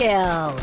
Kill!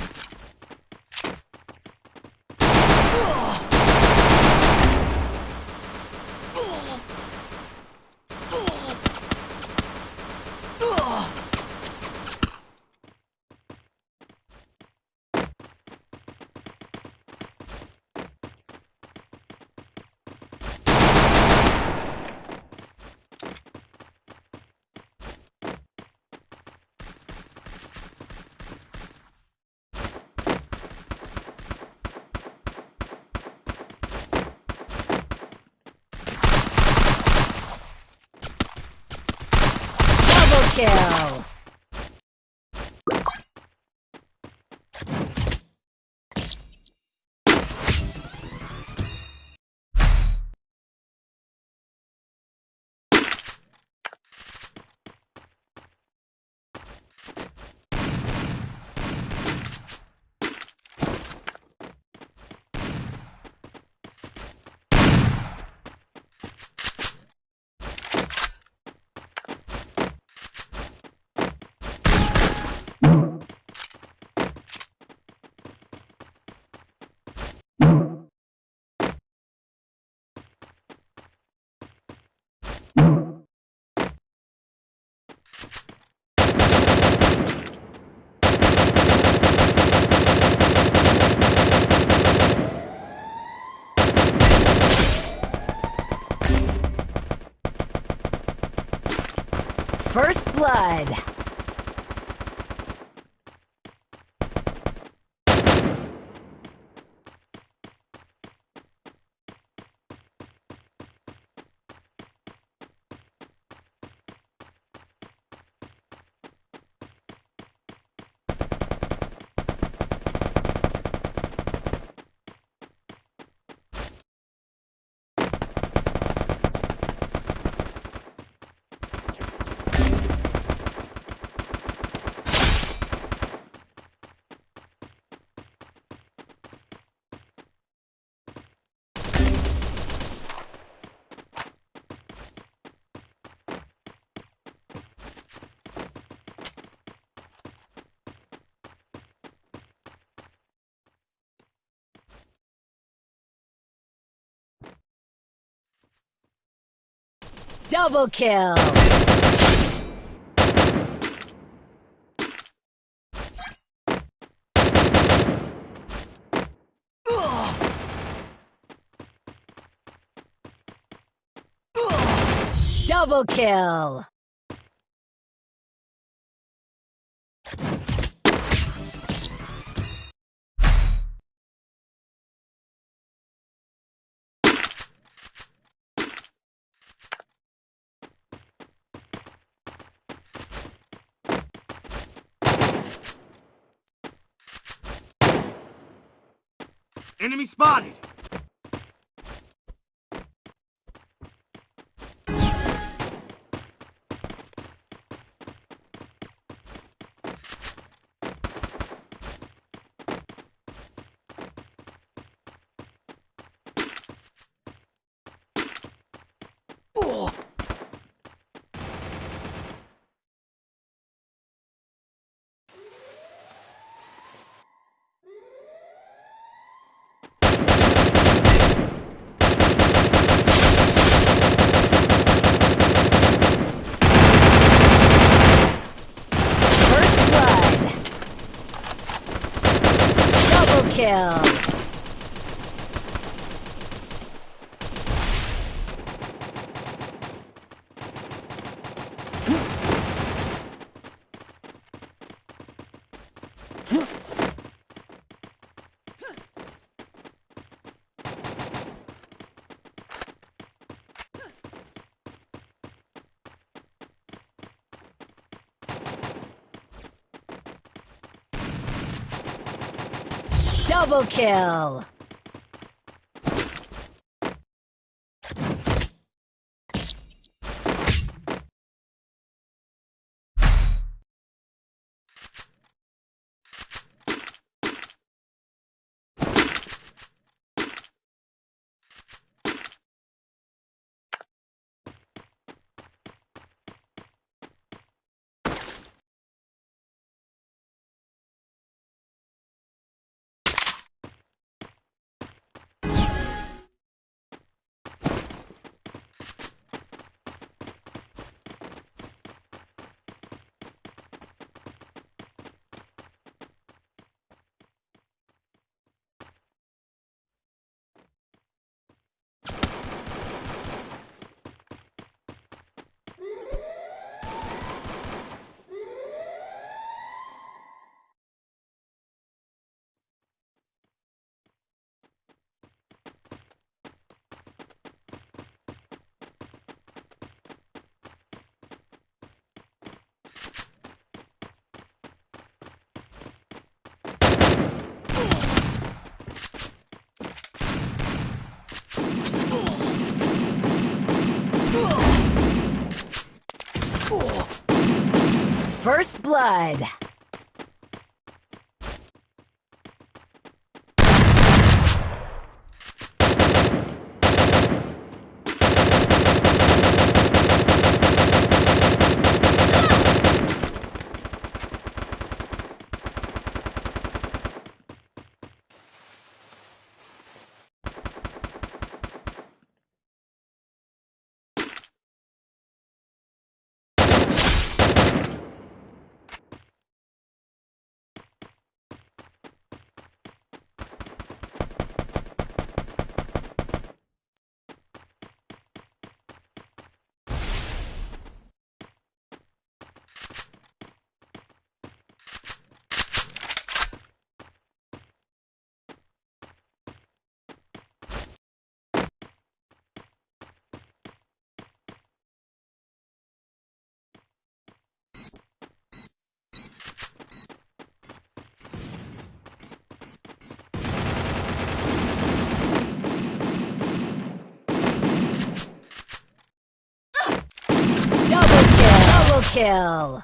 Double kill! First blood. Double kill! Double kill! Enemy spotted! First blood. Double kill. Double kill. First blood. Double kill. Double kill.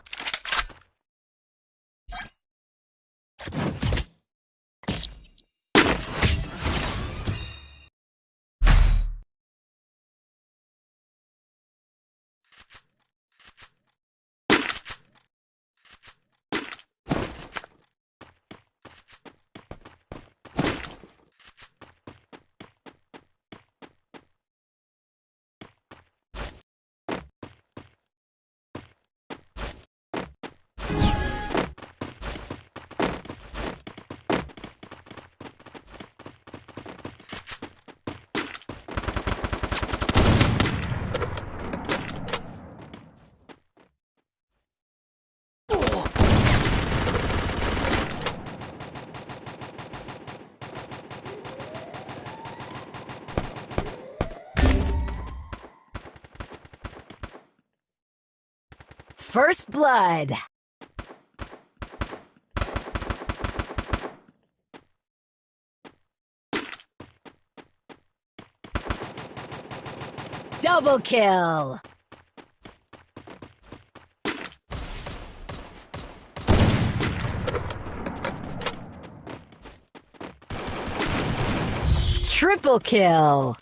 First blood. Double kill. Triple kill.